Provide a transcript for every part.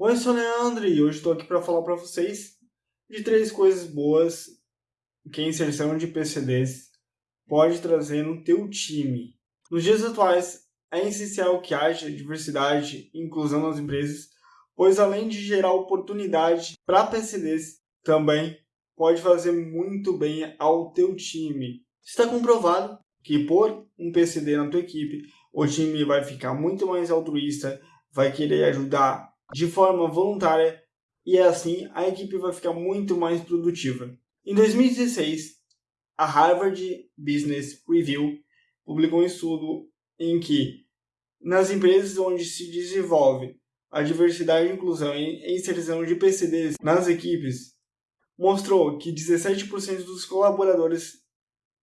Oi, sou o Leandro e hoje estou aqui para falar para vocês de três coisas boas que a inserção de PCDs pode trazer no teu time. Nos dias atuais, é essencial que haja diversidade e inclusão nas empresas, pois além de gerar oportunidade para PCDs, também pode fazer muito bem ao teu time. Está comprovado que por um PCD na tua equipe, o time vai ficar muito mais altruísta, vai querer ajudar de forma voluntária e assim a equipe vai ficar muito mais produtiva. Em 2016, a Harvard Business Review publicou um estudo em que nas empresas onde se desenvolve a diversidade e inclusão e inserção de PCDs nas equipes, mostrou que 17% dos colaboradores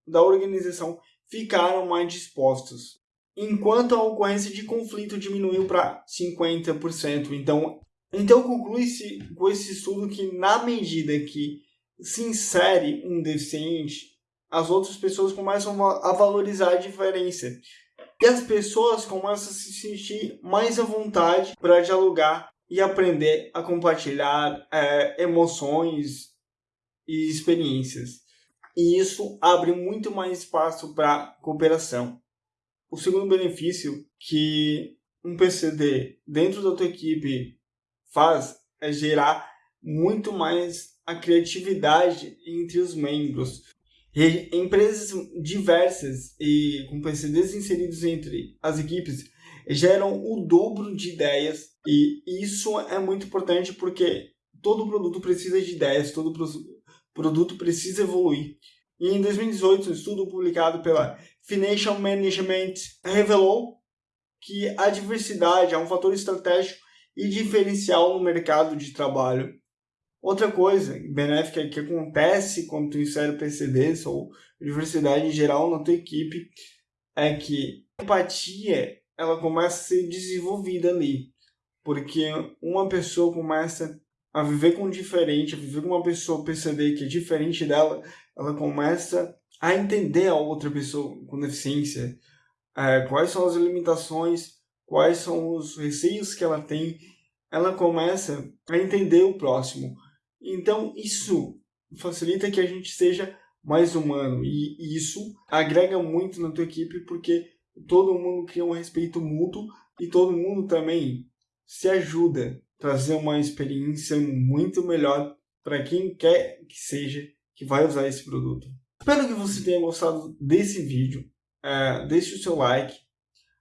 da organização ficaram mais dispostos enquanto a ocorrência de conflito diminuiu para 50%. Então, então conclui-se com esse estudo que na medida que se insere um deficiente, as outras pessoas começam a valorizar a diferença. E as pessoas começam a se sentir mais à vontade para dialogar e aprender a compartilhar é, emoções e experiências. E isso abre muito mais espaço para cooperação. O segundo benefício que um PCD dentro da tua equipe faz é gerar muito mais a criatividade entre os membros. E empresas diversas e com PCDs inseridos entre as equipes geram o dobro de ideias e isso é muito importante porque todo produto precisa de ideias, todo produto precisa evoluir. E em 2018, um estudo publicado pela Financial Management revelou que a diversidade é um fator estratégico e diferencial no mercado de trabalho. Outra coisa benéfica que acontece quando tu insere PCDs ou diversidade em geral na tua equipe é que a empatia ela começa a ser desenvolvida ali. Porque uma pessoa começa a viver com diferente, a viver com uma pessoa PCD que é diferente dela, ela começa a entender a outra pessoa com deficiência, é, quais são as limitações, quais são os receios que ela tem, ela começa a entender o próximo. Então isso facilita que a gente seja mais humano e isso agrega muito na tua equipe porque todo mundo cria um respeito mútuo e todo mundo também se ajuda a trazer uma experiência muito melhor para quem quer que seja que vai usar esse produto. Espero que você tenha gostado desse vídeo. É, deixe o seu like,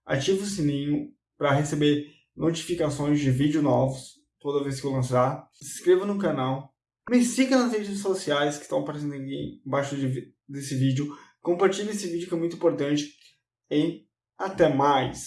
ative o sininho para receber notificações de vídeos novos toda vez que eu lançar. Se inscreva no canal. Me siga nas redes sociais que estão aparecendo aqui embaixo de, desse vídeo. Compartilhe esse vídeo que é muito importante. E até mais!